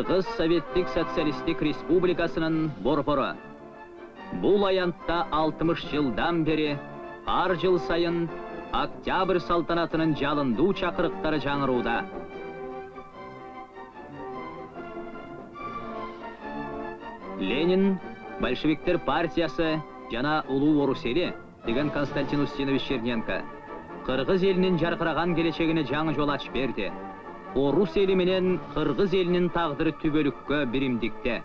Кыргыз Советтик Социалистик Республикасынын борбору. Бул аянтта 60 жылдан бери ар жыл сайын октябрь салтанатынын жалындуу чакырыктары жаңырууда. Ленин, большевиктер партиясы жана улуу орус эли деген Константин Устинович Черненко кыргыз элинин жаркыраган келечегине жаңы жол ачып берди. Орус эли менен кыргыз элинин тагдыры түбөлүккө биримдикте.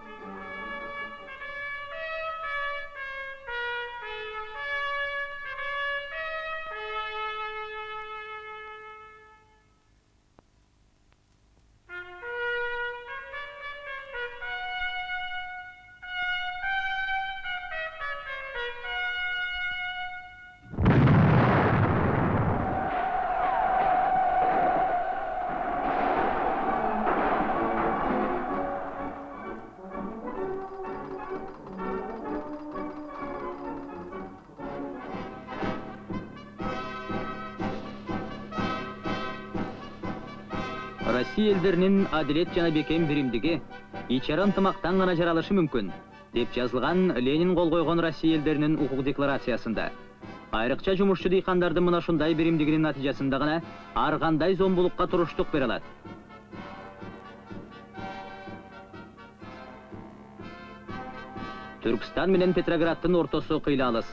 Россия элдеринин адилет жана бекем биримдиги ичара ынтымактан гана жаралышы мүмкүн деп жазылган Ленин кол койгон Россия элдеринин укук декларациясында. Айрыкча жумушчу дыйкандардын мына ушундай биримдигинин натыйжасында гана ар кандай зомбулукка туруштук. Түркстан менен Петрограддын ортосу кыйла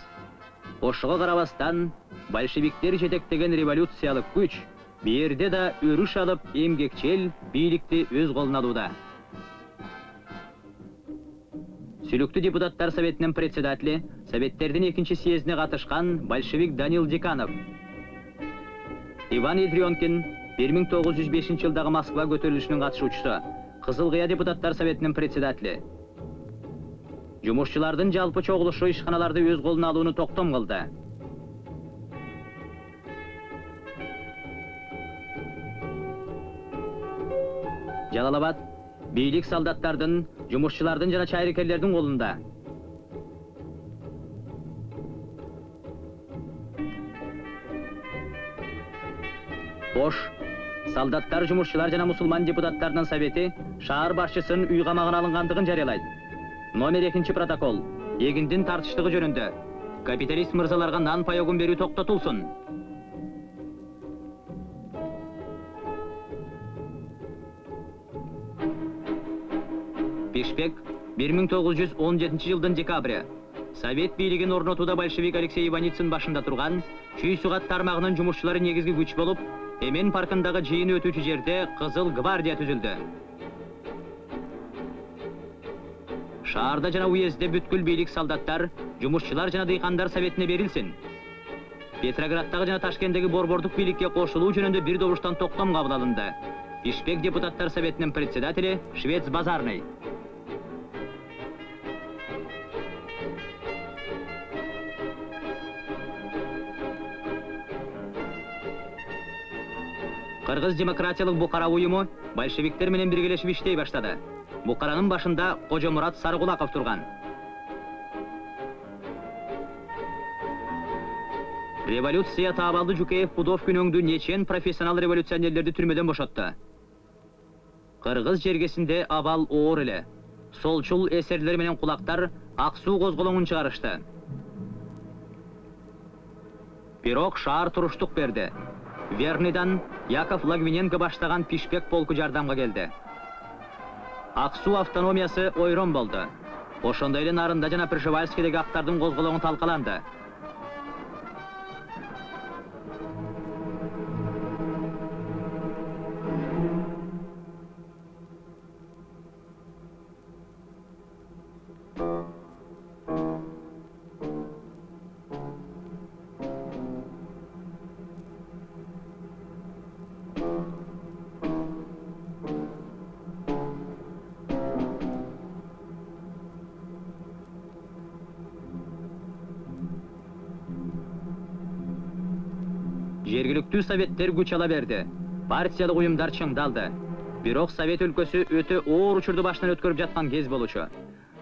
Ошого карабастан большевиктер жетектеген революциялык күч Берде да өрүш алып эмгекчел бийликти өз колуна алууда. Сүлүктүү депутаттар советинин председатели, советтердин экинчи съездине катышкан большевик Данил Диканов. Иван Идрионкин 1905 жылдагы Москва көтөрүлүшүнүн катышуучусу, Кызыл Кыя депутаттар советинин председатели. Жумушчулардын жалпы чогулушу ишканаларды өз колуна алууну токтом кылды. Жалалабад бийлик солдаттардын, жумушчулардын жана чайрекерлердин колунда. Бош солдаттар, жумушчулар жана мусулман депутаттарынын совети шаар башчысын үй камагына алынгандыгын жарыялайт. Номер 2 протокол. Эгиндин тартыштыгы жөнүндө. Капиталист мырзаларга нан паёгун берүү токтотулсун. Бешбек 1917 жылдын декабры совет бийлигин орнотууда большевик алексей иваницын башында турган чүй сугат тармагынын жумушчулары негизги күч болуп эмен паркындагы жыйын өтүүчү жерде кызыл гвардия түзүлдү шаарда жана уездде бүткүл бийлик солдаттар жумушчулар жана дыйкандар советине берилсин петрограддагы жана ташкенттеги борбордук бийликке кошулуу жөнүндө бир добуштан токтом кабыл алынды. Бишкек депутаттар советинин председатели швец базарный. Кыргыз демократиялык букара уюму большевиктер менен биргелешип иштей баштады букаранын башында кожомурат сарыкулаков турган революция таабалды жукеев пудовкин өңдүү нечен профессионал революционерлерди түрмөдөн бошотту кыргыз жергесинде абал оор эле солчул эсерлер менен кулактар ак суу козголоңун чыгарышты бирок шаар туруштук берди верныйдан яков лагвиненко баштаган пишпек полку жардамга келди ак суу автономиясы ойрон болду ошондой эле нарында жана пржевальскийдеги актардын козголоңу талкаланды. Жергиликтүү советтер күч ала берди партиялык уюмдар чыңдалды бирок совет өлкөсү өтө оор учурду башынан өткөрүп жаткан кез болчу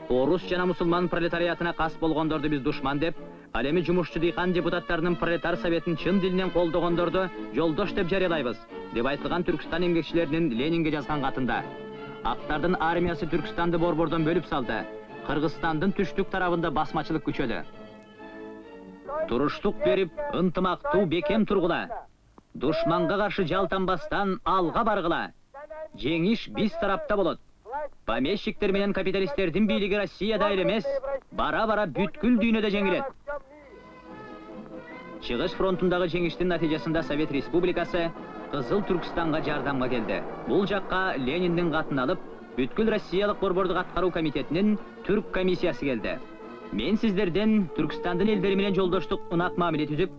орус жана мусулман пролетариатына кас болгондорду биз душман деп ал эми жумушчу дыйкан депутаттарынын пролетар советин чын дилинен колдогондорду жолдош деп жарыялайбыз деп айтылган түркстан эмгекчилеринин ленинге жазган катында Ақтардың армиясы Түркістанды борбордан бөліп салды. Қырғызстандың түштік тарабында басмачылық күчөдү. Туруштук берип, ынтымактуу бекем тургула. Душманга каршы жалтанбастан алга баргыла. Жеңиш биз тарапта болот. Помещиктер менен капиталисттердин бийлиги Россияда эле эмес, бара-бара бүткүл дүйнөдө жеңилет. Чыгыш фронтундагы жеңиштин натыйжасында Совет Республикасы Кызыл Түркстанга жардамга келди. Бул жакка Лениндин катын алып, бүткүл Россиялык борбордук аткаруу комитетинин түрк комиссиясы келди. Мен сиздерден Түркстандын элдери менен жолдоштук ынак мамиле түзүп,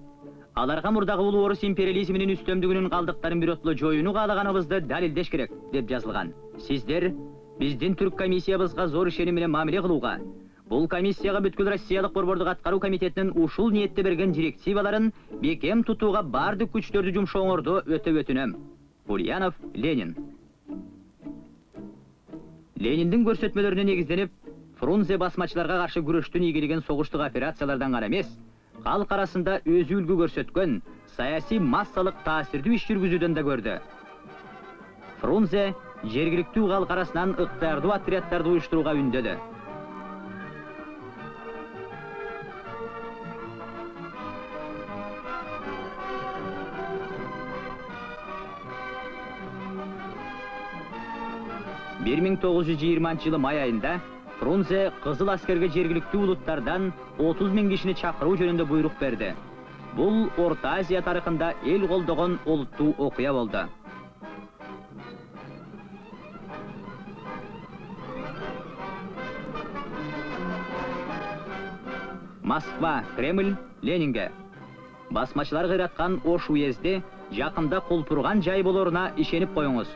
аларга мурдагы улуу орус империализминин үстөмдүгүнүн калдыктарын бирөтлө жоюуну каалаганыбызды далилдеш керек деп жазылган. Сиздер биздин түрк комиссиябызга зор ишеним менен мамиле кылууга, бул комиссияга бүткүл Россиялык борбордук аткаруу комитетинин ушул ниетте берген директиваларын бекем тутууга бардык күчтөрдү жумшооңорду өтө өтүнөм. Ульянов, Ленин. Лениндин көрсөтмөлөрүнө негизденип, Фрунзе басмачыларга каршы күрөштүн ийгилигин согуштук операциялардан гана эмес, калк арасында өзү үлгү көрсөткөн саясий массалык таасирдүү иш жүргүзүүдөн да көрдү. Фрунзе жергиликтүү калк арасынан ыктыярдуу отряддарды уюштурууга үндөдү. бир миң жылы май айында Фрунзе кызыл аскерге жергиликтүү улуттардан 30 миң кишини чакыруу жөнүндө буйрук берди. Бул Орто Азия тарыхында эл колдогон олуттуу окуя болду. Москва, Кремль, Ленинге. Басмачылар кыйраткан Ош уезди жакында кулпурган жай болоруна ишенип коюңуз.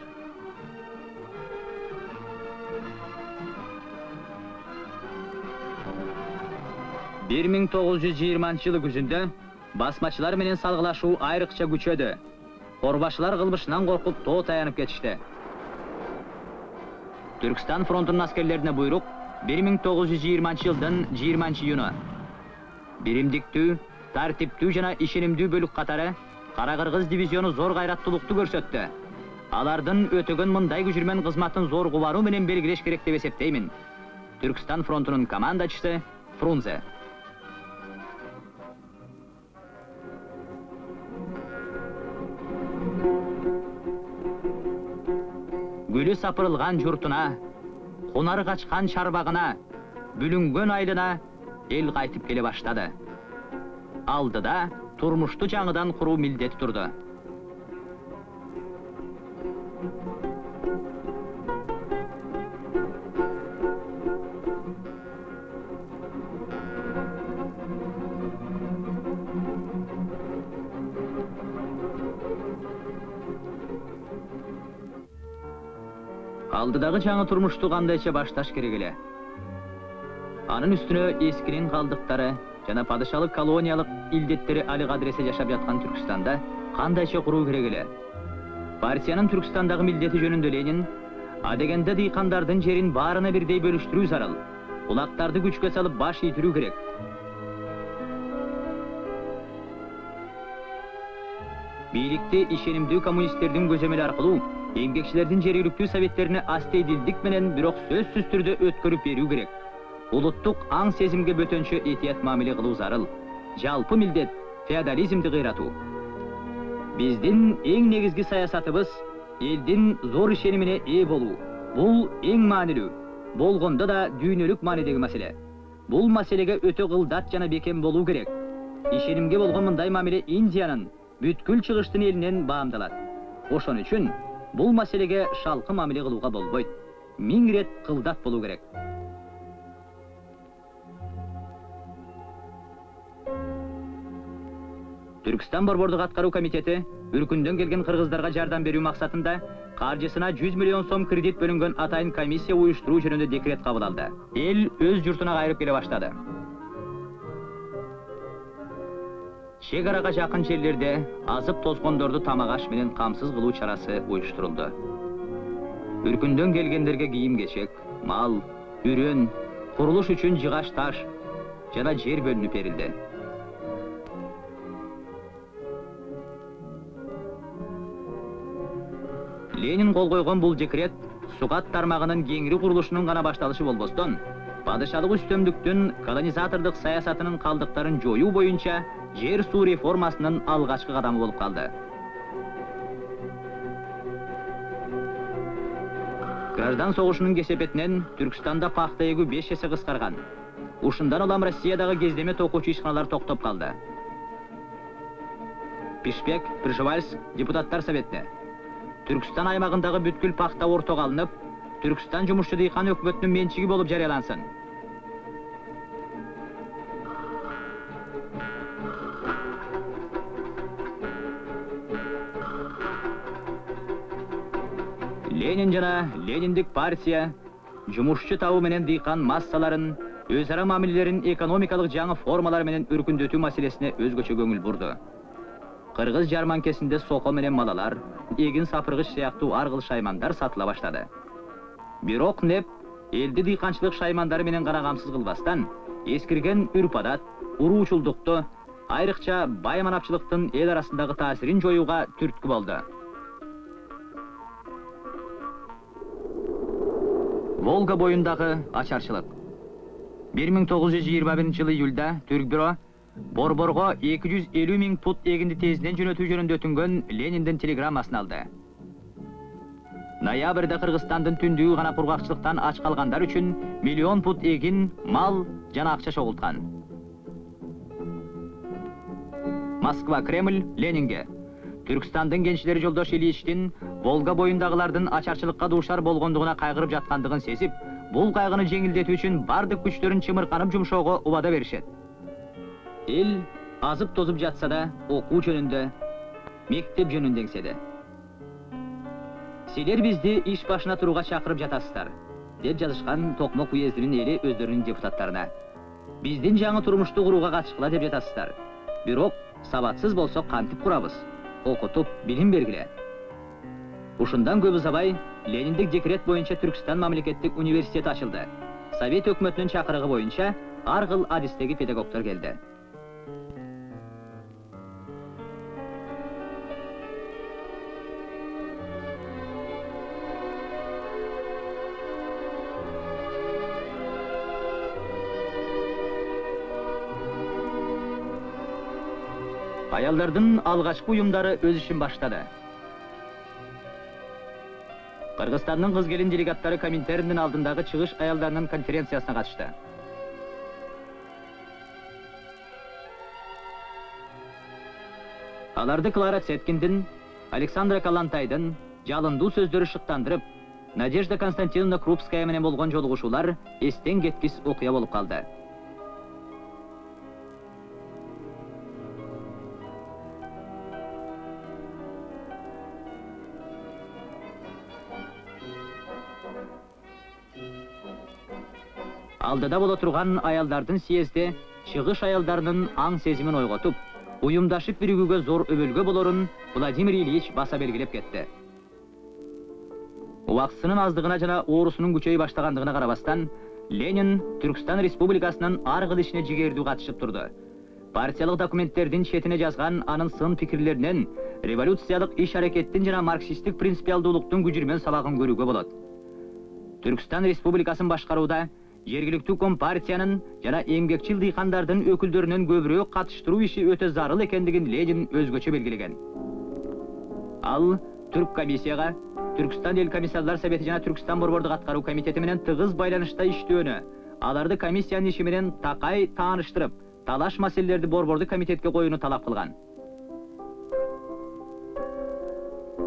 Бир миң тогуз жүз жыйырманчы жылы күзүндө басмачылар менен салгылашуу айрыкча күчөдү корбашылар кылмышынан коркуп тоо таянып кетишти түркстан фронтунун аскерлерине буйрук бир миң тогуз жүз жыйырманчы жылдын жыйырманчы июну биримдиктүү тартиптүү жана ишенимдүү бөлүк катары кара кыргыз дивизиону зор кайраттуулукту көрсөттү алардын өтөгөн мындай күжүрмөн кызматын зор кубануу менен белгилеш керек деп эсептеймин түркстан фронтунун командачысы фрунзе гүлү сапырылган журтуна кунар качкан чарбагына бүлүнгөн айылына эл кайтып келе баштады алдыда турмушту жаңыдан куруу милдети турду алдыдагы жаңы турмушту кандайча башташ керек эле. Анын үстүнө эскинин калдыктары жана падышалык колониялык илдеттери али кадыресе жашап жаткан түркстанда кандайча куруу керек эле? Партиянын түркстандагы милдети жөнүндө ленин адегенде дыйкандардын жерин баарына бирдей бөлүштүрүү зарыл улактарды күчкө салып баш ийдирүү керек бийликти ишенимдүү коммунисттердин көзөмөлү аркылуу эмгекчилердин жергиликтүү советтерине астейдилдик менен бирок сөзсүз түрдө өткөрүп берүү керек улуттук аң сезимге бөтөнчө этият мамиле кылуу зарыл жалпы милдет феодализмди кыйратуу биздин эң негизги саясатыбыз элдин зор ишенимине ээ болуу бул эң маанилүү болгондо да дүйнөлүк маанидеги маселе бул маселеге өтө кылдат жана бекем болуу керек ишенимге болгон мындай мамиле индиянын бүткүл чыгыштын элинен баамдалат ошон үчүн бул маселеге шалкы мамиле кылууга болбойт. Миң ирет кылдат болуу керек. Түркстан борбордук аткаруу комитети үркүндөн келген кыргыздарга жардам берүү максатында каржысына жүз миллион сом кредит бөлүнгөн атайын комиссия уюштуруу жөнүндө декрет кабыл алды эл өз журтуна кайрып келе баштады чек арага жакын жерлерде азып тозгондорду тамак аш менен камсыз кылуу чарасы уюштурулду үркүндөн келгендерге кийим кечек мал үрөн курулуш үчүн жыгач таш жана жер бөлүнүп берилди ленин кол койгон бул декрет сугат тармагынын кеңири курулушунун гана башталышы болбостон падышалык үстөмдүктүн колонизатордук саясатынын калдыктарын жоюу боюнча жер суу реформасынын алгачкы кадамы болуп калды граждан согушунун кесепетинен түркстанда пахта эгүү беш эсе кыскарган ушундан улам россиядагы кездеме токуучу ишканалар токтоп калды пишпек пржевальск депутаттар советине түркстан аймагындагы бүткүл пахта ортого алынып түркстан жумушчу дыйкан өкмөтүнүн менчиги болуп жарыялансын ленин жана лениндик партия жумушчу табы менен дыйкан массаларын өз ара мамилелерин экономикалык жаңы формалар менен өркүндөтүү маселесине өзгөчө көңүл бурду кыргыз жарманкесинде сoko менен малалар эгин сапыргыч сыяктуу ар кыл шаймандар сатыла баштады бирок неп элди дыйканчылык шаймандары менен гана камсыз кылбастан эскирген үрп адат уруучулдукту айрыкча бай манапчылыктын эл арасындагы таасирин жоюуга түрткү болду волга жүз жыйырма биринчи жылы июлда түрк бюро борборго эки жүз элүү миң пут эгинди тезинен жөнөтүү жөнүндө өтүнгөн лениндин телеграммасын алды. Ноябрда кыргызстандын түндүгү гана кургакчылыктан ач калгандар үчүн миллион пут эгин мал жана акча чогулткан москва кремль ленинге түркстандын кенчилери жолдош ильичтин волга боюндагылардын ачарчылыкка дуушар болгондугуна кайгырып жаткандыгын сезип бул кайгыны жеңилдетүү үчүн бардык күчтөрүн чымырканып жумшоого убада беришет эл азып тозуп жатса да окуу жөнүндө мектеп жөнүндө эңседи силер бизди иш башына турууга чакырып жатасыздар деп жазышкан токмок уездинин эли өздөрүнүн депутаттарына биздин жаңы турмушту курууга катышкыла деп жатасыздар бирок сабатсыз болсок кантип курабыз окутуп билим бергиле ушундан көп узабай лениндик декрет боюнча түркстан мамлекеттик университети ачылды совет өкмөтүнүн чакырыгы боюнча ар кыл адистеги келди аялдардын алгачкы уюмдары өз ишин баштады кыргызстандын кыз делегаттары коминтерндин алдындагы чыгыш аялдарынын конференциясына катышты аларды клара цеткиндин александра калантайдын жалындуу сөздөрү шыктандырып надежда константиновна крупская менен болгон жолугушуулар эстен кеткис окуя болуп калды алдыда боло турган аялдардын съезди чыгыш аялдарынын аң сезимин ойготуп уюмдашып биригүүгө зор өбөлгө болорун владимир ильич баса белгилеп кетти убактысынын аздыгына жана оорусунун күчөй баштагандыгына карабастан ленин түркстан республикасынын ар кыл ишине жигердүү катышып турду партиялык документтердин четине жазган анын сын пикирлеринен революциялык иш аракеттин жана марксисттик принципиалдуулуктун күжүрмөн сабагын көрүүгө болот түркстан республикасын башкарууда жергиликтүү компартиянын жана эмгекчил дыйкандардын өкүлдөрүнөн көбүрөөк катыштыруу иши өтө зарыл экендигин ленин өзгөчө белгилеген ал түрк комиссияга түркстан эл комиссарлар совети жана түркстан борбордук аткаруу комитети менен тыгыз байланышта иштөөнү аларды комиссиянын иши менен такай тааныштырып талаш маселелерди борбордук комитетке коюуну талап кылган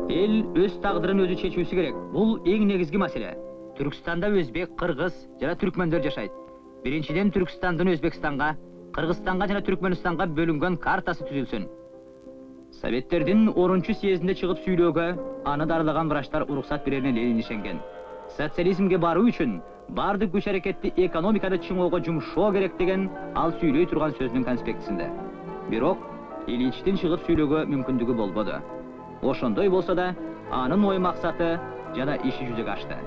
эл өз тагдырын өзү чечүүсү керек. Бул эң негизги маселе түркістанда өзбек кыргыз жана түркмөндөр жашайт биринчиден түркістандын өзбекстанга кыргызстанга жана түркмөнстанга бөлүнгөн картасы түзүлсүн советтердин орунчу съездинде чыгып сүйлөөгө аны дарылаган врачтар уруксат берерине ленин ишенген социализмге баруу үчүн баардык күч аракетти экономиканы чыңоого жумшоо керек деген ал сүйлөй турган сөзүнүн конспектисинде бирок ильичтин чыгып сүйлөөгө мүмкүндүгү болбоду ошондой болсо да анын ой максаты жана иши жүзөгө ашты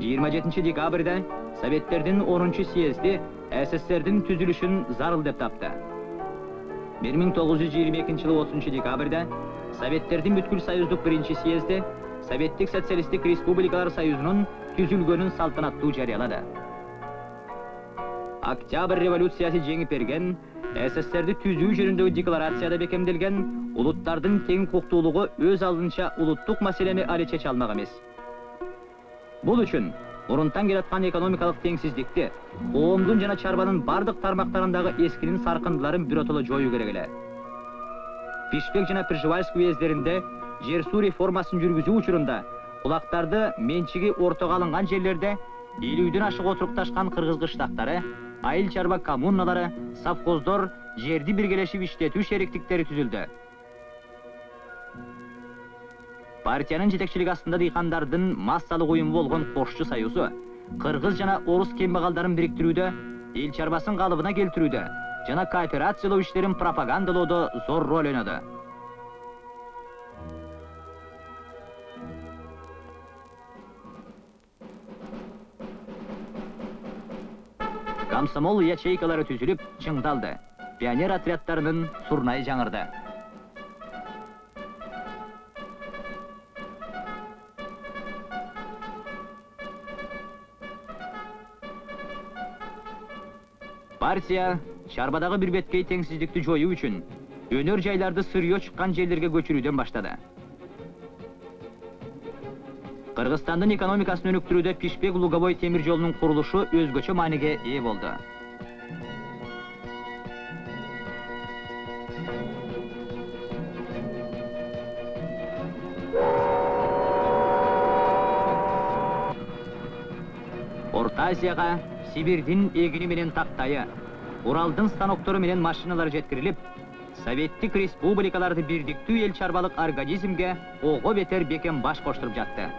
жыйырма жетинчи декабрда советтердин онунчу съезди сссрдин түзүлүшүн зарыл деп тапты 1922 жылы 30 декабрда Советтердин бүткүл союздук биринчи съезди Советтик социалисттик республикалар союзунун түзүлгөнүн салтанаттуу жарыялады. Октябрь революциясы жеңип берген, СССРди түзүү жөнүндөгү декларацияда бекемделген улуттардын тең укуктуулугу өз алдынча улуттук маселени али чече алмак эмес. Бул үчүн мурунтан келаткан экономикалык теңсиздикти, коомдун жана чарбанын бардык тармактарындагы эскинин саркындыларын биротоло жоюу керек эле. Пишпек жана Пржевальск уездеринде жер суу реформасын жүргүзүү учурунда кулактарды менчиги ортого алынган жерлерде элүүдөн ашык отурукташкан кыргыз кыштактары айыл чарба коммуналары совхоздор жерди биргелешип иштетүү шериктиктери түзүлдү партиянын жетекчилиги астында дыйкандардын массалык уюму болгон кошчу союзу кыргыз жана орус кембагалдарын бириктирүүдө эл чарбасын калыбына келтирүүдө жана кооперациялоо иштерин пропагандалоодо зор роль ойноду комсомол ячейкалары түзүлүп чыңдалды. Пионер отряддарынын сурнайы жаңырды. Партия чарбадагы бирбеткей теңсиздикти жоюу үчүн өнөр жайларды сырье чыккан жерлерге көчүрүүдөн баштады кыргызстандын экономикасын өнүктүрүүдө пишпек луговой темир жолунун курулушу өзгөчө мааниге ээ болду орто азияга сибирдин эгини менен тактайы уралдын станоктору менен машиналар жеткирилип советтик республикаларды бирдиктүү эл чарбалык организмге ого бетер бекем баш коштуруп жатты.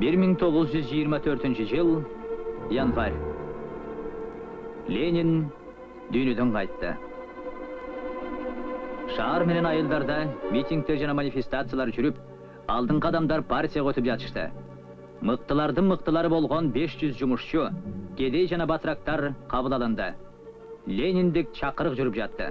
Бир миң тогуз жүз жыйырма төртүнчү жыл январь. Ленин дүйнөдөн кайтты. Шаар менен айылдарда митингдер жана манифестациялар жүрүп алдыңкы адамдар партияга өтүп жатышты мыктылардын мыктылары болгон беш жүз жумушчу кедей жана батырактар кабыл алынды лениндик чакырык жүрүп жатты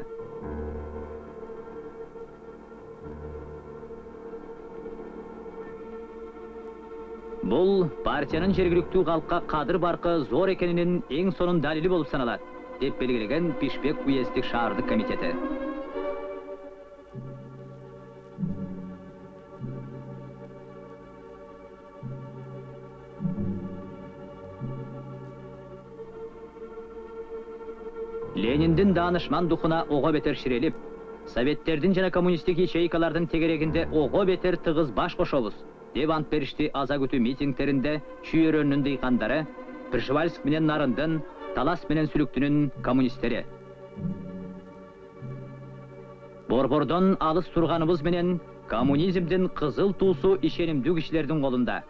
бул партиянын жергиликтүү калкка кадыр баркы зор экенинин эң сонун далили болуп саналат деп белгилеген бишбек уездик шаардык комитети лениндин даанышман духуна ого бетер ширелип советтердин жана коммунисттик ячейкалардын тегерегинде ого бетер тыгыз баш кошобуз деп ант беришти аза күтүү митингдеринде чүйөрөнүн дыйкандары пржевальск менен нарындын талас менен сүлүктүнүн коммунисттери борбордон алыс турганыбыз менен коммунизмдин кызыл туусу ишенимдүү кишилердин колунда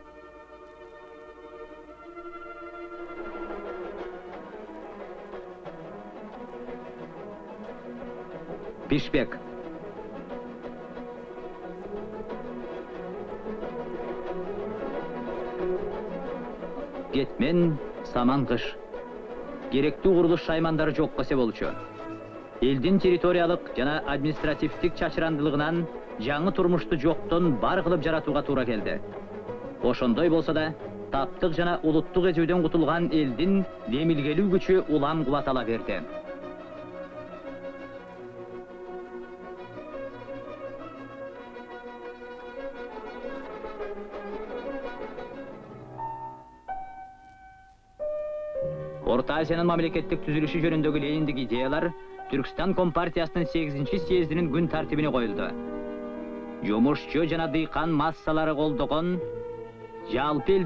бишбек кетмен саман кыш керектүү курулуш шаймандары жок кесе болчу элдин территориялык жана административдик чачырандылыгынан жаңы турмушту жоктон бар кылып жаратууга туура келди ошондой болсо да таптык жана улуттук эзүүдөн кутулган элдин демилгелүү күчү улам кубатала берди орто азиянын мамлекеттик түзүлүшү жөнүндөгү лениндик идеялар түркстан компартиясынын сегизинчи съездинин күн тартибине коюлду жумушчу жана дыйкан массалары колдогон жалпы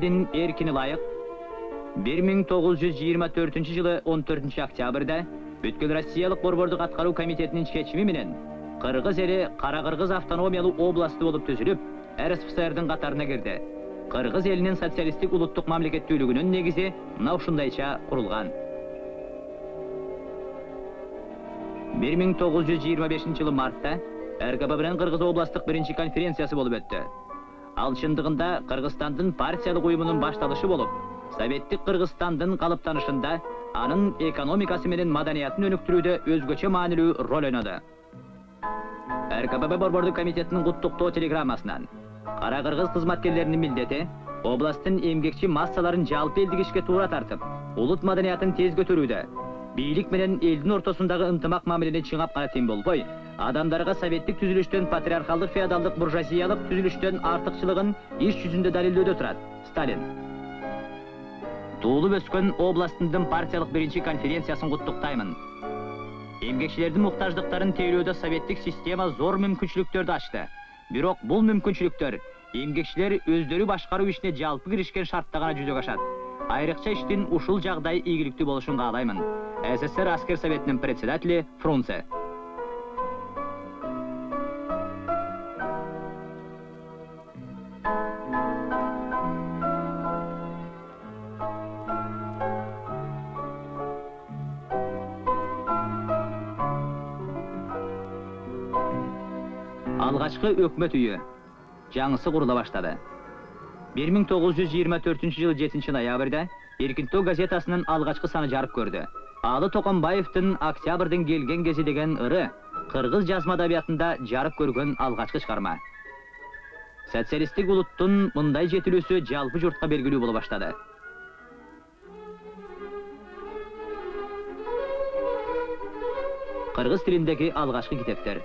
тогуз жүз жыйырма төртүнчү жылы он төртүнчү октябрда бүткүл россиялык борбордук аткаруу комитетинин чечими менен кыргыз эли кара кыргыз автономиялуу областы болуп түзүлүп рсфсрдин катарына кирди кыргыз элинин социалисттик улуттук мамлекеттүүлүгүнүн негизи мына ушундайча курулган бир миң жылы мартта менен кыргыз областтык биринчи конференциясы болуп өттү Ал чындыгында Кыргызстандын партиялык уюмунун башталышы болуп, Советтик Кыргызстандын калыптанышында анын экономикасы менен маданиятын өнүктүрүүдө өзгөчө маанилүү роль ойноду. РКПБ борбордук комитетинин куттуктоо телеграммасынан Кара Кыргыз кызматкерлеринин милдети областтын эмгекчи массаларын жалпы элдик ишке туура тартып, улут маданиятын тез көтөрүүдө, бийлик менен элдин ортосундагы ынтымак мамилени чыңап гана тем болбой, адамдарга советтик түзүлүштөн патриархалдык феодалдык буржуазиялык түзүлүштөн артыкчылыгын иш жүзүндө далилдөөдө турат. Сталин. Туулуп өскөн областындын партиялык биринчи конференциясын куттуктаймын. Эмгекчилердин муктаждыктарын тейлөөдө советтик система зор мүмкүнчүлүктөрдү ачты. Бирок бул мүмкүнчүлүктөр эмгекчилер өздөрү башкаруу ишине жалпы киришкен шартта гана жүзөгө ашат. Айрыкча иштин ушул жагдай ийгиликтүү болушун каалаймын. СССР аскер советинин председатели Фрунзе. алгачкы өкмөт үйү жаңысы курула баштады 1924 жылы 7 ноябрда эркинтөө газетасынын алгачкы саны жарык көрдү алы токонбаевдин октябрдын келген кези деген ыры кыргыз жазма адабиятында жарык көргөн алгачкы чыгарма социалисттик улуттун мындай жетилүүсү жалпы журтка белгилүү боло баштады кыргыз тилиндеги алгачкы китептер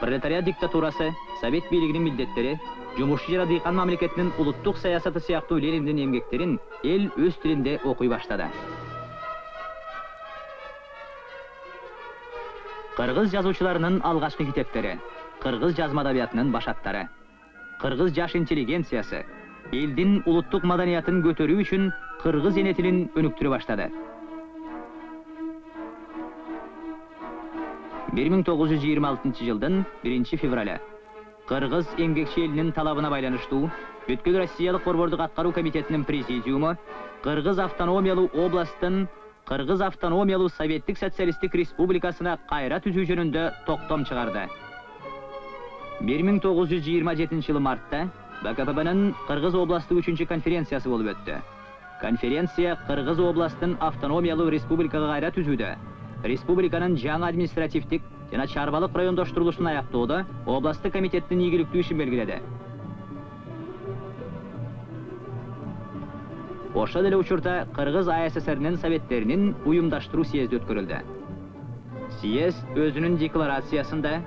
пролетариат диктатурасы совет бийлигинин милдеттери жумушчу жана дыйкан мамлекетинин улуттук саясаты сыяктуу лениндин эмгектерин эл өз тилинде окуй баштады кыргыз жазуучуларынын алгачкы китептери кыргыз жазма адабиятынын башаттары кыргыз жаш интеллигенциясы элдин улуттук маданиятын көтөрүү үчүн кыргыз эне тилин өнүктүрө баштады 1926 жылдын 1 февралі Кыргыз эмгекчи элинин талабына байланыштуу бүткүл Россиялык борбордук аткаруу комитетинин президиуму Кыргыз автономиялуу областтын Кыргыз автономиялуу Советтик социалисттик республикасына кайра түзүү жөнүндө токтом чыгарды. 1927 жылы мартта БКПБнын Кыргыз областтык 3 конференциясы болуп өттү. Конференция Кыргыз областтын автономиялуу республикага кайра түзүүдө республиканын жаңы административдик жана чарбалык райондоштурулушун аяктоодо областтык комитеттин ийгиликтүү ишин белгиледи ошол эле учурда кыргыз ассрнин советтеринин уюмдаштыруу съезди өткөрүлдү. Съезд өзүнүн декларациясында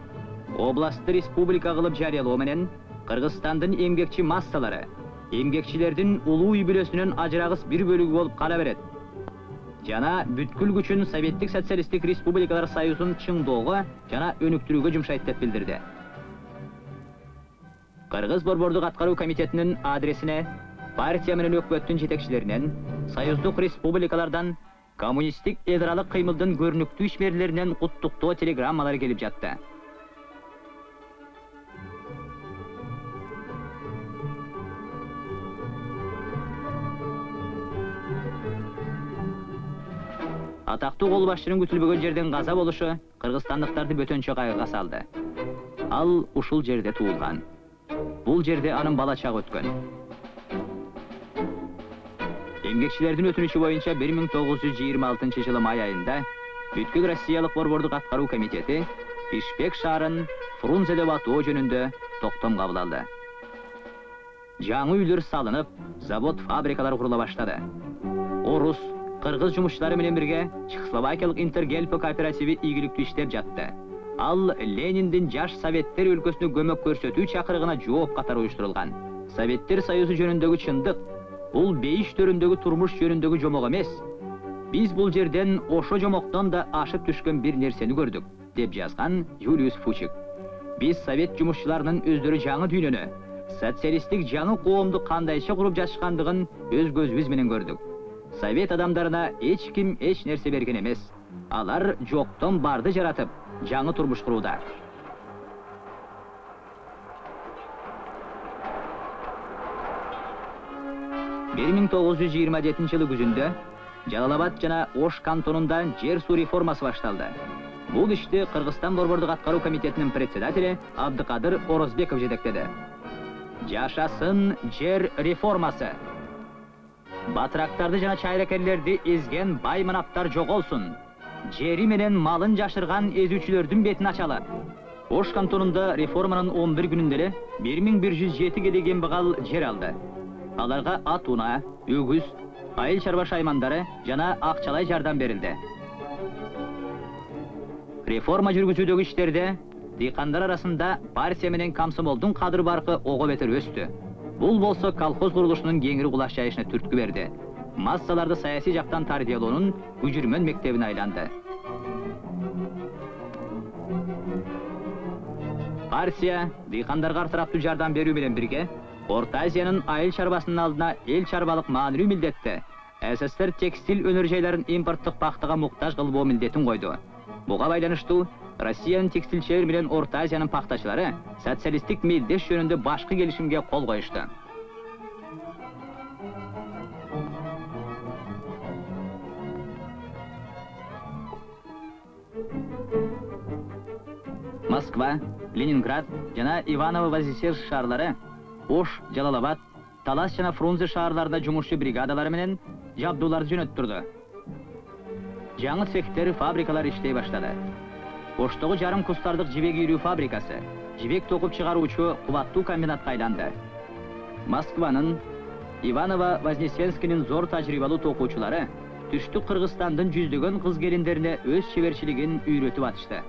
областты республика кылып жарыялоо менен кыргызстандын эмгекчи массалары эмгекчилердин улуу үй бүлөсүнүн ажырагыс бир бөлүгү болуп кала берет. Жана бүткүл күчүн советтик социалисттик республикалар союзун чыңдоого жана өнүктүрүүгө жумшайт деп билдирди кыргыз борбордук аткаруу комитетинин адресине партия менен өкмөттүн жетекчилеринен союздук республикалардан коммунисттик эл аралык кыймылдын көрүнүктүү ишмерлеринен куттуктоо телеграммалар келип жатты. Атактуу кол башчынын күтүлбөгөн жерден каза болушу кыргызстандыктарды бөтөнчө кайгыга салды. Ал ушул жерде туулган бул жерде анын бала чагы өткөн эмгекчилердин өтүнүчү боюнча 1926 жылы май айында бүткүл россиялык борбордук аткаруу комитети бишкек шаарын фрунзе деп атоо жөнүндө токтом кабыл алды жаңы үйлөр салынып завод фабрикалар курула баштады орус кыргыз жумушчулары менен бирге чехословакиялык интергельпо кооперативи ийгиликтүү иштеп жатты ал лениндин жаш советтер өлкөсүнө көмөк көрсөтүү чакырыгына жооп катары уюштурулган советтер союзу жөнүндөгү чындык бул бейиш төрүндөгү турмуш жөнүндөгү жомок эмес биз бул жерден ошо жомоктон да ашып түшкөн бир нерсени көрдүк деп жазган юлиус фучик биз совет жумушчуларынын өздөрү жаңы дүйнөнү социалисттик жаңы коомду кандайча куруп жатышкандыгын өз көзүбүз менен көрдүк совет адамдарына эч ким эч нерсе берген эмес алар жоктон барды жаратып жаңы турмуш курууда бир миң тогуз жүз жыйырма жетинчи жылы күзүндө жалал абад жана ош кантонунда жер суу реформасы башталды бул ишти кыргызстан борбордук аткаруу комитетинин председатели абдыкадыр орозбеков жетектеди жашасын жер реформасы. Батырактарды жана чайракерлерди эзген бай манаптар жоголсун жери менен малын жашырган эзүүчүлөрдүн бетин ачалы ош кантонунда реформанын 11 күнүндө эле 1107 кедей кембагал жер алды аларга ат унаа айыл чарба шаймандары жана акчалай жардам берилди реформа жүргүзүүдөгү иштерде дыйкандар арасында партия менен комсомолдун кадыр баркы ого бетер өстү бул болсо колхоз курулушунун кеңири кулаш жайышына түрткү берди массаларды саясий жактан тарбиялоонун күжүрмөн мектебине айланды партия дыйкандарга артыраптуу жардам берүү менен бирге орто айыл чарбасынын алдына эл чарбалык маанилүү милдетти ссср текстиль өнөр жайларын импорттук пактага муктаж кылбоо милдетин койду буга байланыштуу россиянын текстилчилер менен орто азиянын пактачылары социалисттик мелдеш жөнүндө башкы келишимге кол коюшту москва ленинград жана иваново вознесенск шаарлары ош жалал абад талас жана фрунзе шаарларында жумушчу бригадалары менен жабдууларды жөнөттүрдү жаңы цехтер фабрикалар иштей баштады оштогу жарым кустардык жибек үйрүү фабрикасы жибек токуп чыгаруучу кубаттуу комбинатка айланды москванын иваново вознесенскинин зор тажрыйбалуу токуучулары түштүк кыргызстандын жүздөгөн кыз келиндерине өз чеберчилигин үйрөтүп атышты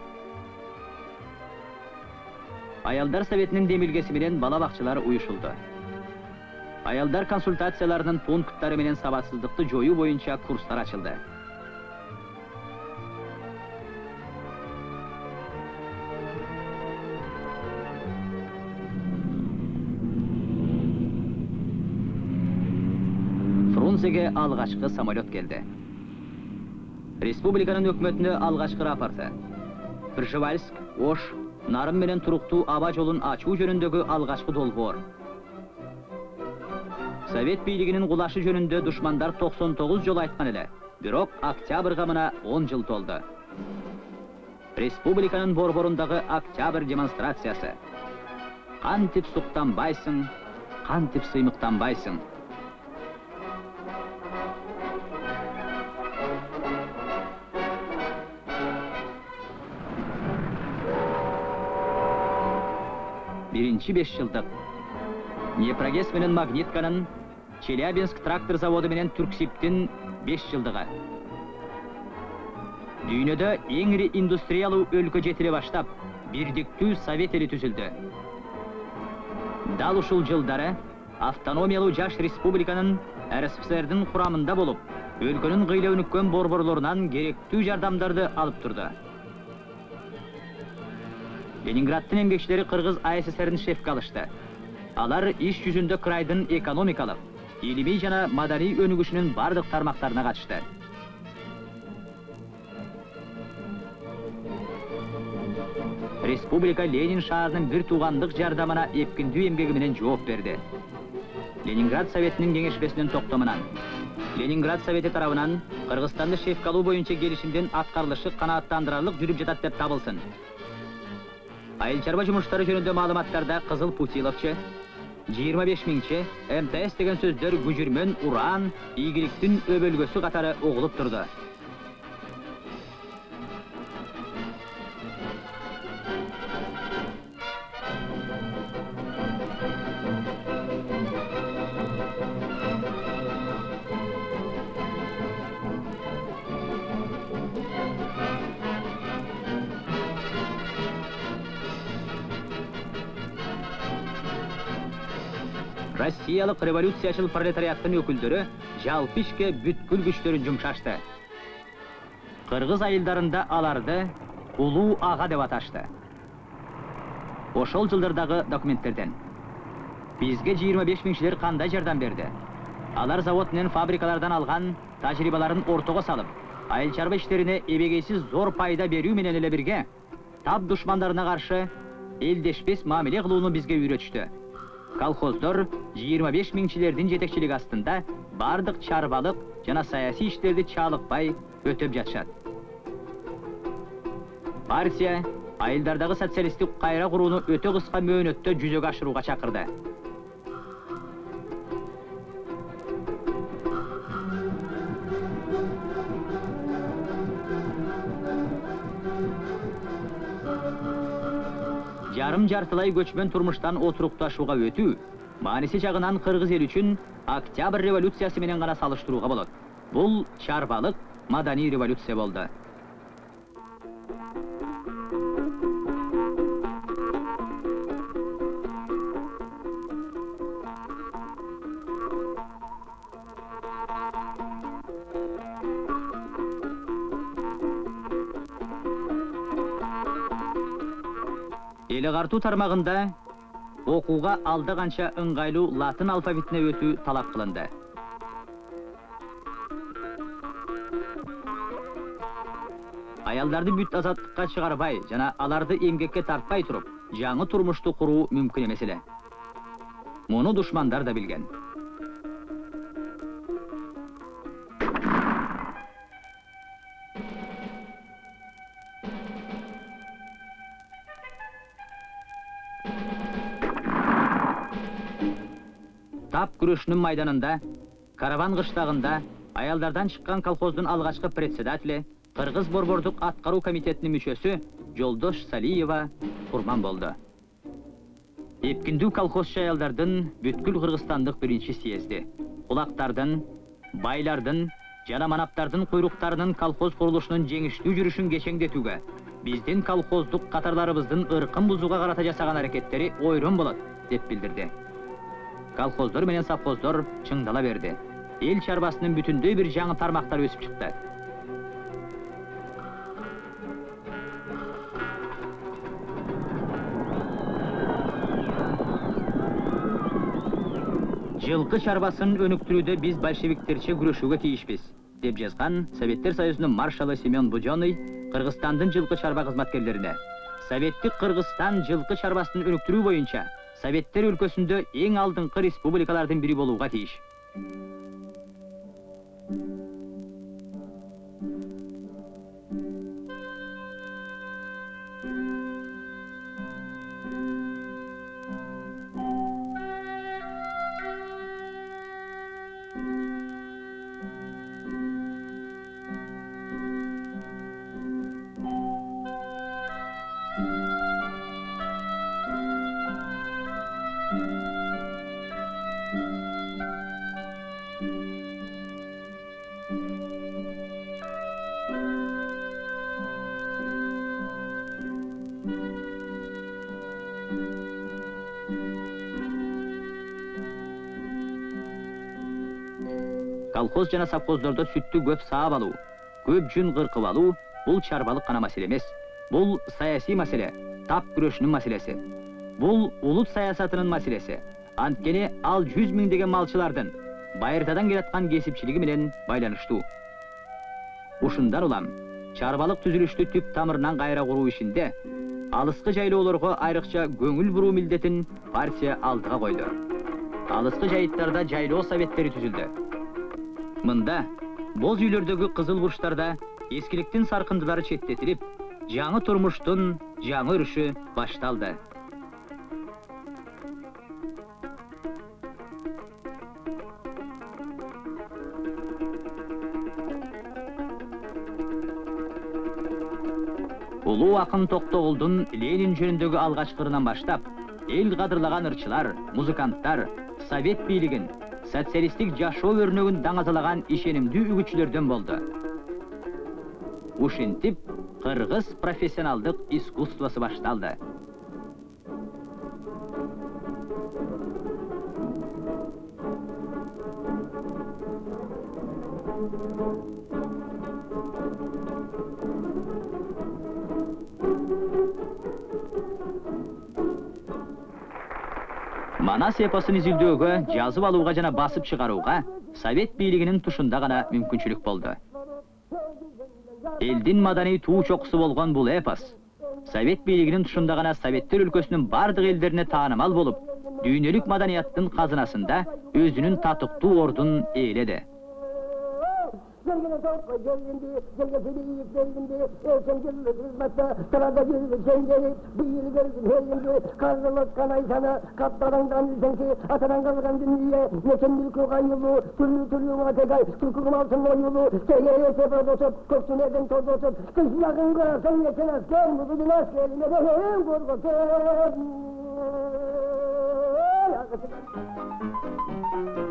аялдар советинин демилгеси менен бала бакчалар уюшулду аялдар консультацияларынын пункттары менен сабатсыздыкты жоюу боюнча курстар ачылды фрунзеге алгачкы самолет келди республиканын өкмөтүнө алгачкы рапорты. Пржевальск ош нарын менен туруктуу аба жолун ачуу жөнүндөгү алгачкы долбоор. Совет бийлигинин кулашы жөнүндө душмандар 99 жолу айткан эле бирок октябрга мына 10 жыл толду республиканын борборундагы октябрь демонстрациясы. Кантип суктанбайсың кантип сыймыктанбайсың биринчи беш жылдык днепрогэс менен магнитканын челябинск трактор заводу менен түрксибтин беш жылдыгы дүйнөдө эң ири индустриялуу өлкө жетиле баштап бирдиктүү совет эли түзүлдү. Дал ушул жылдары автономиялуу жаш республиканын рсфсрдин курамында болуп өлкөнүн кыйла өнүккөн борборлорунан керектүү жардамдарды алып турду. Ленинграддын эмгекчилери кыргыз ассрин шефке алышты алар иш жүзүндө крайдын экономикалык илимий жана маданий өнүгүшүнүн бардык тармактарына катышты республика ленин шаарынын бир туугандык жардамына эпкиндүү эмгеги менен жооп берди ленинград советинин кеңешпесинин токтомунан ленинград совети тарабынан кыргызстанды шефке алуу боюнча келишимдин аткарылышы канааттандырарлык жүрүп жатат деп табылсын айыл чарба жумуштары жөнүндө маалыматтарда кызыл путиловчу жыйырма беш миңчи мтс деген сөздөр күжүрмөн уран ийгиликтин өбөлгөсү катары угулуп турду россиялык революциячыл пролетариаттын өкүлдөрү жалпы ишке бүткүл күчтөрүн жумшашты кыргыз айылдарында аларды улуу ага деп аташты. Ошол жылдардагы документтерден. Бизге жыйырма беш миңчилер кандай жардам берди алар завод менен фабрикалардан алган тажрыйбаларын ортого салып айыл чарба иштерине эбегейсиз зор пайда берүү менен эле бирге тап душмандарына каршы элдешпес мамиле кылууну бизге үйрөтүштү колхоздор 25 миңчилердин жетекчилиги астында бардык чарбалык жана саясий иштерди чалыкпай өтөп жатышат партия айылдардагы социалисттик кайра курууну өтө кыска мөөнөттө жүзөгө ашырууга чакырды жарым жартылай көчмөн турмуштан отурукташууга өтүү мааниси жагынан кыргыз эли үчүн октябрь революциясы менен гана салыштырууга болот бул чарбалык маданий революция болду агартуу тармагында окууга алда канча ыңгайлуу латын алфавитине өтүү талап кылынды аялдарды бүт азаттыкка чыгарбай жана аларды эмгекке тартпай туруп жаңы турмушту куруу мүмкүн эмес эле муну душмандар да билген күрөшүнүн майданында караван кыштагында аялдардан чыккан колхоздун алгачкы председатели кыргыз борбордук аткаруу комитетинин мүчөсү жолдош салиева курман болду эпкиндүү колхозчу аялдардын бүткүл кыргызстандык биринчи съезди кулактардын байлардын жана манаптардын куйруктарынын колхоз курулушунун жеңиштүү жүрүшүн кечеңдетүүгө биздин колхоздук катарларыбыздын ыркын бузууга карата жасаган аракеттери ойрон болот деп билдирди колхоздор менен совхоздор чыңдала берди эл чарбасынын бүтүндөй бир жаңы тармактары өсүп чыкты жылкы чарбасын өнүктүрүүдө биз большевиктерче күрөшүүгө тийишпиз деп жазган советтер союзунун маршалы семен буденный кыргызстандын жылкы чарба кызматкерлерине советтик кыргызстан жылкы чарбасын өнүктүрүү боюнча советтер өлкөсүндө эң алдыңкы республикалардын бири болууга тийиш колхоз жана совхоздордо сүттү көп саап алуу көп жүн кыркып алуу бул чарбалык гана маселе эмес бул саясий маселе тап күрөшүнүн маселеси бул улут саясатынын маселеси анткени ал жүз миңдеген малчылардын байыртадан келаткан кесипчилиги менен байланыштуу ушундан улам чарбалык түзүлүштү түп тамырынан кайра куруу ишинде алыскы жайлоолорго айрыкча көңүл буруу милдетин партия алдыга койду алыскы жайыттарда жайлоо советтери түзүлдү мында боз үйлөрдөгү кызыл бурчтарда эскиликтин саркындылары четтетилип жаңы турмуштун жаңы өрүшү башталды. Улуу акын токтогулдун ленин жөнүндөгү алгачкы ырынан баштап эл кадырлаган ырчылар музыканттар совет бийлигин социалисттик жашоо өрнөгүн даңазалаган ишенимдүү үгүтчүлөрдөн болду ушинтип кыргыз профессионалдык искусствосу башталды манас эпосун изилдөөгө жазып алууга жана басып чыгарууга совет бийлигинин тушунда гана мүмкүнчүлүк болду элдин маданий туу чокусу болгон бул эпос совет бийлигинин тушунда гана советтер өлкөсүнүн бардык элдерине таанымал болуп дүйнөлүк маданияттын казынасында өзүнүн татыктуу ордун ээледи Gergine topla gelindi, gergesini yiyip verilindi, erken gelir hizmette, sırada gelir şeyleri, bir yeri gelir verilindi, karnılık kanay sana, kaptaran kanlı senki, ataran kalkan dünyaye, neken bir kukan yolu, türlü türlü muhatekay, türküm altın o yolu, seyyeye sefer dosup, koksun eden toz osup, kış yakın kırarsın yeten asker, mutlu askerini, ne de hem korkutun. Thank you.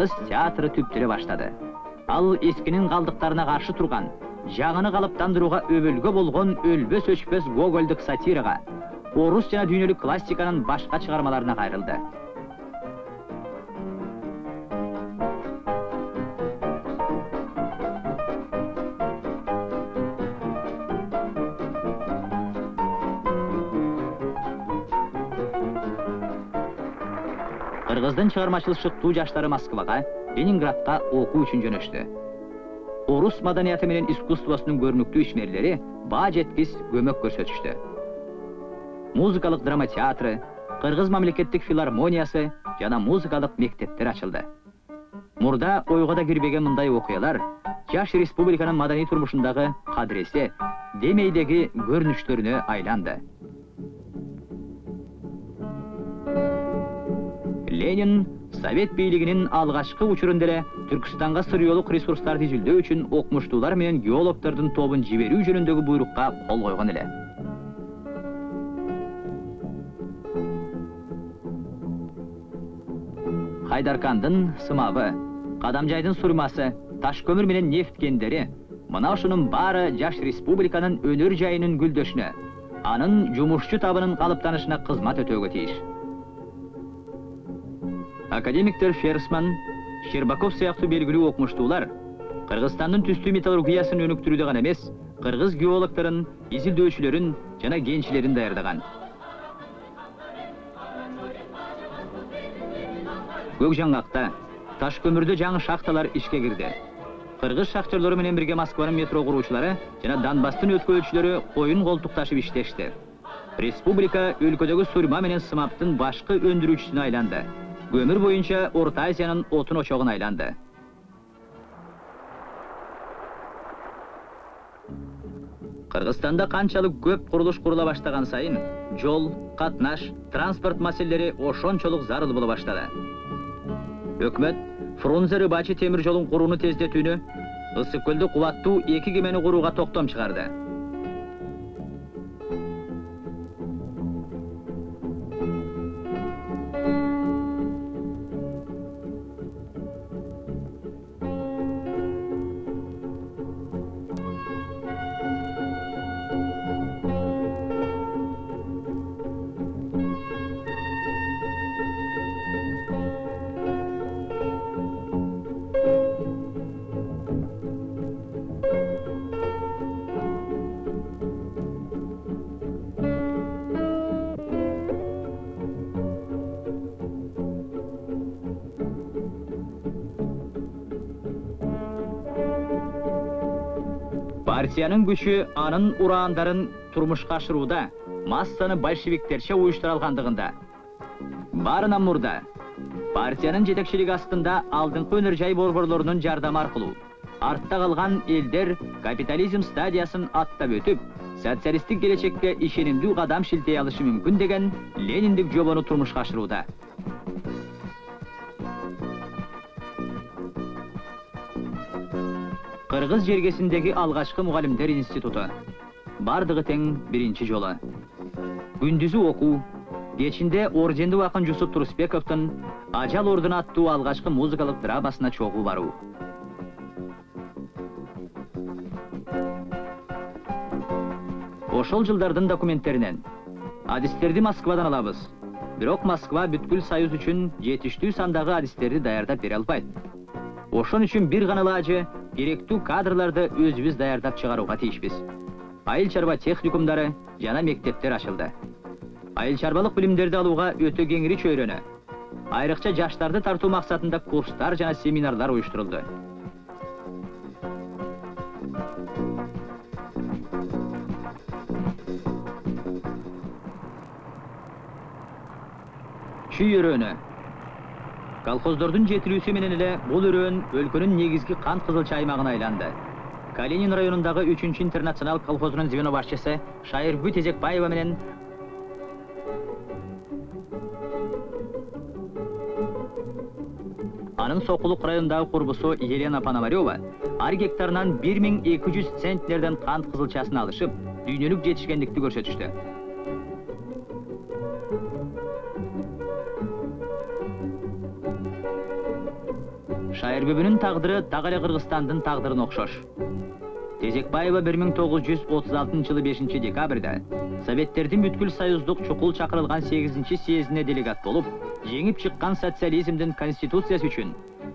Кыргыз театры түптүрө баштады. Ал эскинин калдыктарына каршы турган, жагыны калыптандырууга өбөлгө болгон өлбөс өчпөс гогольдук сатирага, орус жана дүйнөлүк классиканын башка чыгармаларына кайрылды. Кыргыздын чыгармачыл шыктуу жаштары Москвага, Ленинградка окуу үчүн жөнөштү. Орус маданияты менен искусствосунун көрүнүктүү ишмерлери баа жеткис көмөк көрсөтүштү. Музыкалык драма театры, Кыргыз мамлекеттик филармониясы жана музыкалык мектептер ачылды. Мурда ойго да кирбеген мындай окуялар жаш республиканын маданий турмушундагы кадыресе, демейдеги көрүнүштөрүнө айланды. Ленин Совет бийлигинин алгачкы учурунда Түркстанга сырыолук ресурстарды изилдөө үчүн окумуштуулар менен геологдордун тобун жиберүү жөнүндөгү буйрукка кол койгон эле. Хайдаркандын сымабы, Кадамжайдын сурмасы, таш көмүр менен нефт кендери мына баары жаш республиканын өнөр жайынын гүлдөшүнө, анын жумушчу табынын калыптанышына кызмат өтөөгө тийиш. Академиктер Ферсман, Щербаков сыяктуу белгилүү окумуштуулар Кыргызстандын түстүү металлургиясын өнүктүрүүдө гана эмес, кыргыз геологдорун, изилдөөчүлөрүн жана кенчилерин даярдаган. Көк жаңгакта таш көмүрдө жаңы шахталар ишке кирди. Кыргыз шахтерлору менен бирге Москванын метро куруучулары жана Донбасстын өткөрүүчүлөрү коюн колтук ташып иштешти. Республика өлкөдөгү сурма менен сымаптын башкы өндүрүүчүсүнө айланды. Көмүр боюнча Орта Азиянын отун очогуна айланды. Кыргызстанда канчалык көп курулуш курула баштаган сайын, жол, катнаш, транспорт маселелери ошончолук зарыл боло баштады. Өкмөт Фрунзе Рыбачы темир жолун курууну тездетүүнү, көлдө кубаттуу эки кемени курууга токтом чыгарды. Партиянын күчү анын ураандарын турмушка ашырууда массаны большевиктерче уюштура алгандыгында. Барынан мурда партиянын жетекчилиги астында алдыңкы өнөр жай борборлорунун жардамы аркылуу артта калган элдер капитализм стадиясын аттап өтүп, социалисттик келечекке ишенимдүү кадам шилтей алышы мүмкүн деген лениндик жобону турмушка ашырууда. Кыргыз жергесиндеги алгачкы мугалимдер институту. Бардыгы тең биринчи жолу. Күндүзү окуу, кечинде орденди акын Жусуп Турусбековдун Ажал ордуна аттуу алгачкы музыкалык драмасына чогуу баруу. Ошол жылдардын документтеринен адистерди Москвадан алабыз. Бирок Москва бүткүл союз үчүн жетиштүү сандагы адистерди даярдап бере албайт. Ошон үчүн бир гана ылажы керектүү кадрларды өзүбүз даярдап чыгарууга тийишпиз. Айыл чарба техникумдары жана мектептер ачылды. Айыл чарбалык билимдерди алууга өтө кеңири чөйрөнө. Айрыкча жаштарды тартуу максатында курстар жана семинарлар уюштурулду. Чүй колхоздордун жетилүүсү менен эле бул өрөөн өлкөнүн негизги кант кызылча аймагына айланды калинин районундагы үчүнчү интернационал колхозунун звено башчысы шайыргүл тезекбаева менен анын сокулук районундагы курбусу елена пономарева ар гектарынан бир миң эки жүз центнерден кант кызылчасын алышып дүйнөлүк жетишкендикти көрсөтүштү. Шайырбүбүнүн тагдыры дагы эле кыргызстандын тагдырына окшош тезекбаева бир миң тогуз жүз отуз алтынчы жылы бешинчи декабрда советтердин бүткүл союздук чукул чакырылган сегизинчи съездине делегат болуп жеңип чыккан социализмдин конституциясы үчүн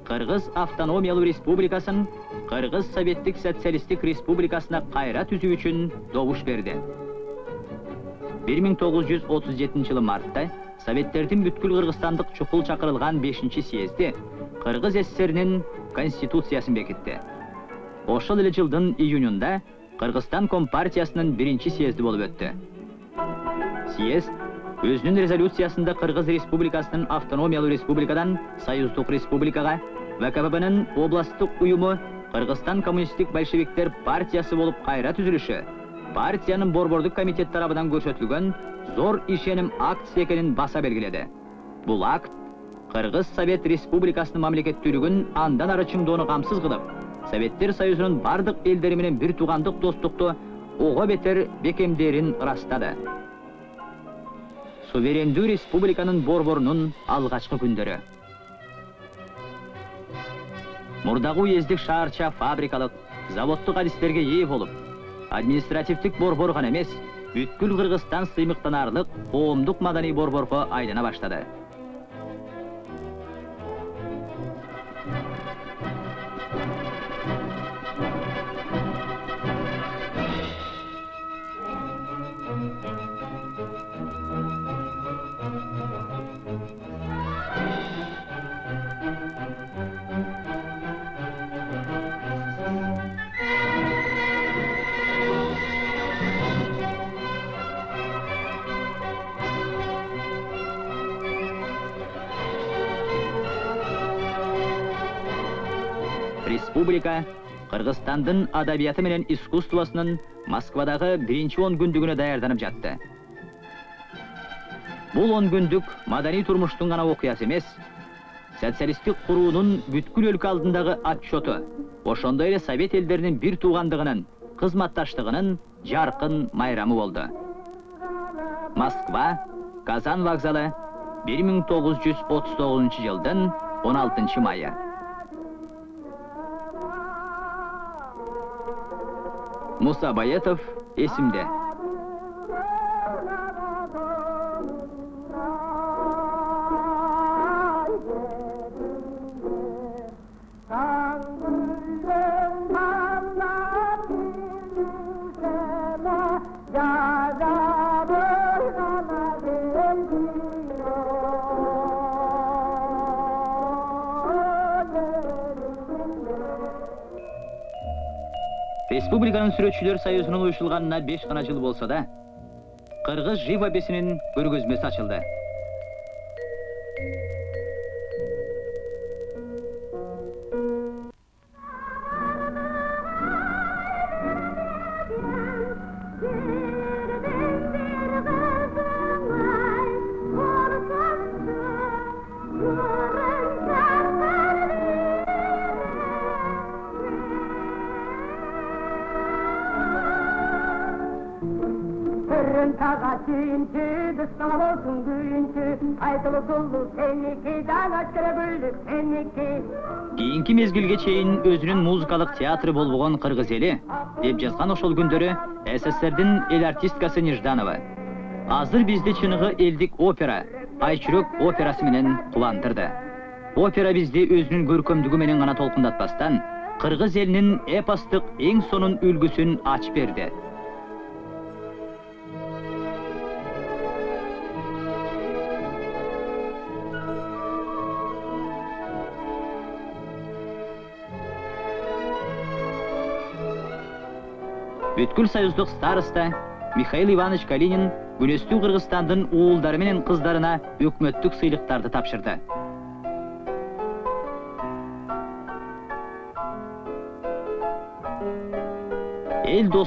кыргыз автономиялуу республикасын кыргыз советтик социалисттик республикасына кайра түзүү үчүн добуш берди бир миң тогуз жүз отуз жетинчи жылы мартта советтердин бүткүл кыргызстандык чукул чакырылган бешинчи съезди кыргыз ссринин конституциясын бекитти ошол эле жылдын июнунда кыргызстан компартиясынын биринчи съезди болуп өттү. Съезд өзүнүн резолюциясында кыргыз республикасынын автономиялуу республикадан союздук вкпбнын областтык уюму кыргызстан коммунисттик большевиктер партиясы болуп кайра түзүлүшү партиянын борбордук комитет тарабынан көрсөтүлгөн зор ишеним актisi экенин баса белгиледи. Бул акт кыргыз совет республикасынын мамлекеттүүлүгүн андан ары чыңдоону камсыз кылып советтер союзунун бардык элдери менен бир туугандык достукту ого бетер бекемдээрин ырастады суверендүү республиканын борборунун алгачкы күндөрү мурдагы уездик шаарча фабрикалык заводдук адистерге ээ болуп административдик борбор гана эмес бүткүл кыргызстан сыймыктанаарлык коомдук маданий борборго айлана баштады республика кыргызстандын адабияты менен искусствосунун москвадагы биринчи он күндүгүнө даярданып жатты. Бул он күндүк маданий турмуштун гана окуясы эмес социалисттик куруунун бүткүл өлкө алдындагы отчету ошондой эле совет элдеринин бир туугандыгынын кызматташтыгынын жаркын майрамы болду москва казан вокзалы бир миң тогуз жүз отуз тогузунчу жылдын он алтынчы майы. Муса баятов эсимде республиканын сүрөтчүлөр союзунун уюшулганына беш гана жыл болсо да кыргыз живописинин көргөзмөсү ачылды. Körün tağa suyuncu, dışkana olsun güyüncü, Aydılı dullu seniki, dağaç kere bölü seniki. кийинки мезгилге чейин өзүнүн музыкалык театры болбогон кыргыз эли деп жазган ошол күндөрү сссрдин эл артисткасы нежданова азыр бизди чыныгы элдик опера айчүрөк операсы менен кубандырды опера бизди өзүнүн көркөмдүгү менен гана толкундатпастан кыргыз элинин эпостук эң сонун үлгүсүн ачып берди түйткүл сайыздық староста михаил иванович калинин күнөстүү Қырғыстандың уулдары менен кыздарына өкмөттүк сыйлыктарды тапшырды. Эл бұл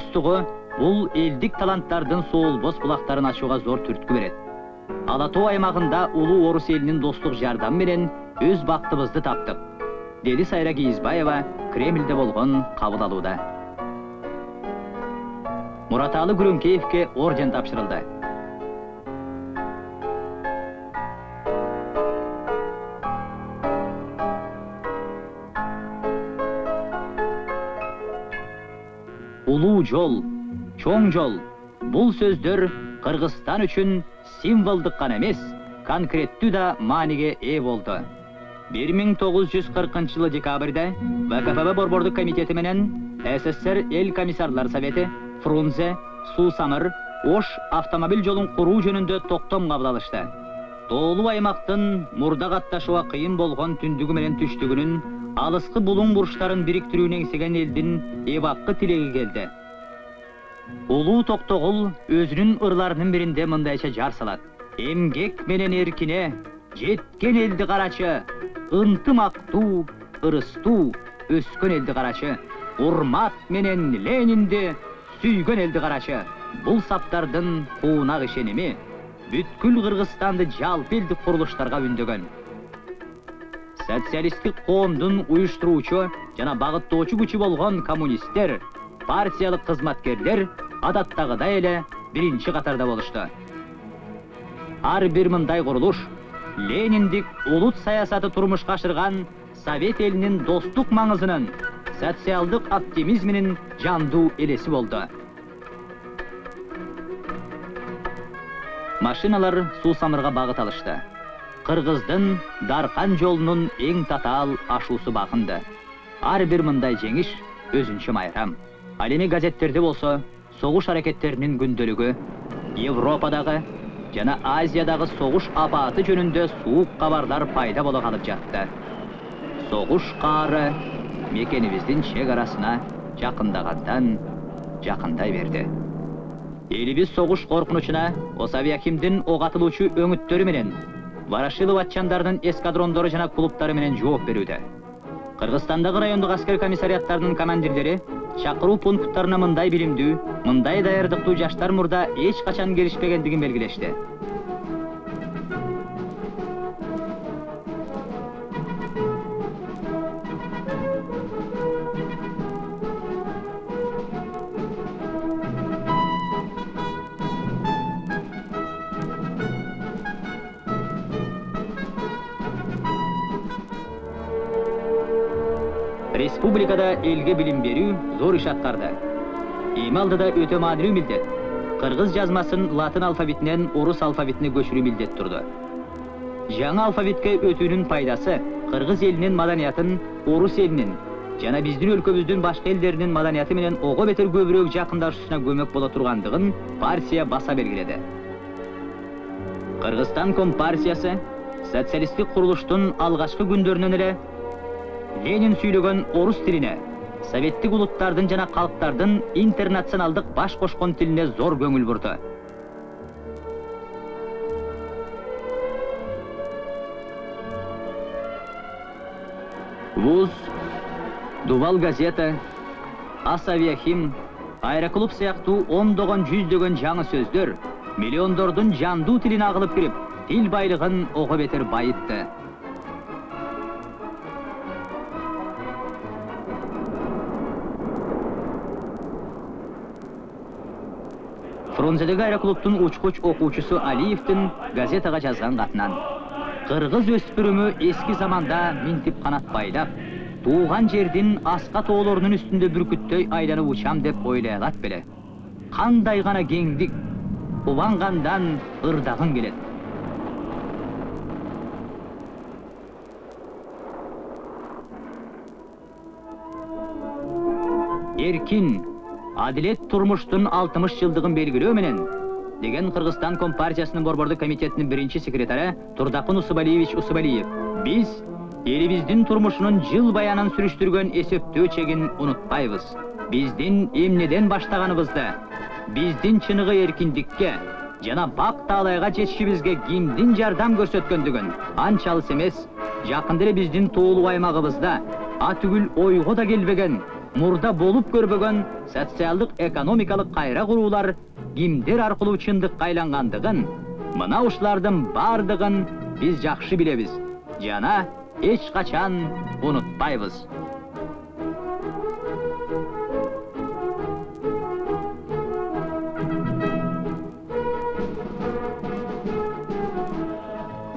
бул таланттардың соғыл бос бұлақтарын ашуға зор түрткі берет Алатау аймағында ұлы орыс елінің достық достук жардамы өз бактыбызды таптық, деді сайра кийизбаева кремлде болгон мураталы күрөңкеевке орден тапшырылды улуу жол чоң жол бул сөздөр кыргызстан үчүн символдук гана эмес конкреттүү да мааниге ээ жүз кыркынчы жылы декабрда вкпб борбордук комитети менен ссср эл комиссарлар совети фрунзе суу самыр ош автомобиль жолун куруу жөнүндө токтом кабыл алышты тоолуу аймактын мурда катташууга кыйын болгон түндүгү менен түштүгүнүн алыскы булуң бурчтарын бириктирүүнү эңсеген элдин эбаккы тилеги келди. Улуу токтогул өзүнүн ырларынын биринде мындайча жар салат. Эмгек менен эркине жеткен элди карачы ынтымактуу ырыстуу өскөн элди карачы урмат менен ленинди сүйгөн элди карачы бул саптардын куунак ишеними бүткүл кыргызстанды жалпы элдик курулуштарга үндөгөн. Социалисттик коомдун уюштуруучу жана багыттоочу күчү болгон коммунисттер партиялык кызматкерлер адаттагыдай эле биринчи катарда болушту ар бир мындай курулуш лениндик улут саясаты турмушка ашырган совет элинин достук маңызынын социалдык оптимизминин жандуу элеси болду машиналар суу самырга багыт алышты кыргыздын даркан жолунун эң татаал ашуусу багынды ар бир мындай жеңиш өзүнчө майрам эми газеттерде болсо согуш аракеттеринин күндөлүгү европадагы жана азиядагы согуш апааты жөнүндө суук кабарлар пайда боло калып жатты согуш каары мекенибиздин чек арасына жакындагандан жакындай берди элибиз согуш коркунучуна осавиакимдин ок атылуучу өңүттөрү менен ворошилов атчандарынын эскадрондору жана клубтары менен жооп берүүдө кыргызстандагы райондук аскер комиссариаттарынын командирлери чакыруу пункттарына мындай билимдүү мындай даярдыктуу жаштар мурда эч качан келишпегендигин белгилешти элге билим берүү зор иш аткарды эми алдыда өтө маанилүү милдет кыргыз жазмасын латын алфавитинен орус алфавитине көчүрүү милдет турду жаңы алфавитке өтүүнүн пайдасы кыргыз элинин маданиятын орус элинин жана биздин өлкөбүздүн башка элдеринин маданияты менен ого бетер көбүрөөк жакындашуусуна көмөк боло тургандыгын партия баса белгиледи кыргызстан компартиясы социалисттик курулуштун алгачкы күндөрүнөн эле ленин сүйлөгөн орус тилине советтик улуттардын жана калктардын интернационалдык баш кошкон тилине зор көңүл бурду вуз дубал газета ас авиахим аэроклуб сыяктуу ондогон жүздөгөн жаңы сөздөр миллиондордун жандуу тилине агылып кирип тил байлыгын ого бетер байытты. Фрунзедеги аэроклубтун учкуч окуучусу алиевдин газетага жазган катынан кыргыз өспүрүмү эски заманда минтип канат байлап тууган жердин аска тоолорунун үстүндө бүркүттөй айланып учам деп ойлой алат беле кандай гана кеңдик кубангандан ырдагың келет эркин адилет турмуштун алтымыш жылдыгын белгилөө менен деген кыргызстан компартиясынын борбордук комитетинин биринчи секретары турдакын усубалиевич усубалиев биз элибиздин турмушунун жыл баянын сүрүштүргөн эсептөө чегин унутпайбыз биздин эмнеден баштаганыбызды биздин чыныгы эркиндикке жана бак таалайга жетишибизге кимдин жардам көрсөткөндүгүн анча алыс эмес жакында эле биздин тоолуу аймагыбызда атүгүл ойго да келбеген мурда болуп көрбөгөн социалдык экономикалык кайра куруулар кимдер аркылуу чындыкка айлангандыгын мына ушулардын бардыгын биз жакшы билебиз. Жана эч качан унутпайбыз.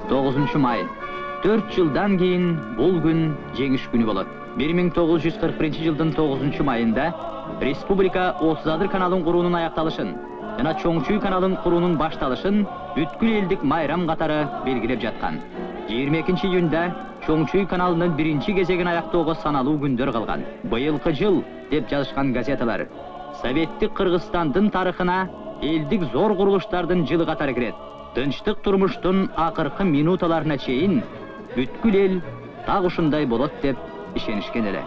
Тогузунчу май. Төрт жылдан кийин бул күн жеңиш күнү болот. Бир миң тогуз жүз кырк биринчи жылдын тогузунчу майында республика отуз адыр каналын куруунун аякталышын жана чоң чүй каналын куруунун башталышын бүткүл элдик майрам катары белгилеп жаткан жыйырма экинчи июнда чоң чүй каналынын биринчи кезегин аяктоого саналуу күндөр калган быйылкы жыл деп жазышкан газеталар советтик кыргызстандын тарыхына элдик зор курулуштардын жылы катары кирет тынчтык турмуштун акыркы минуталарына чейин бүткүл эл так ушундай болот деп ишенишкен эле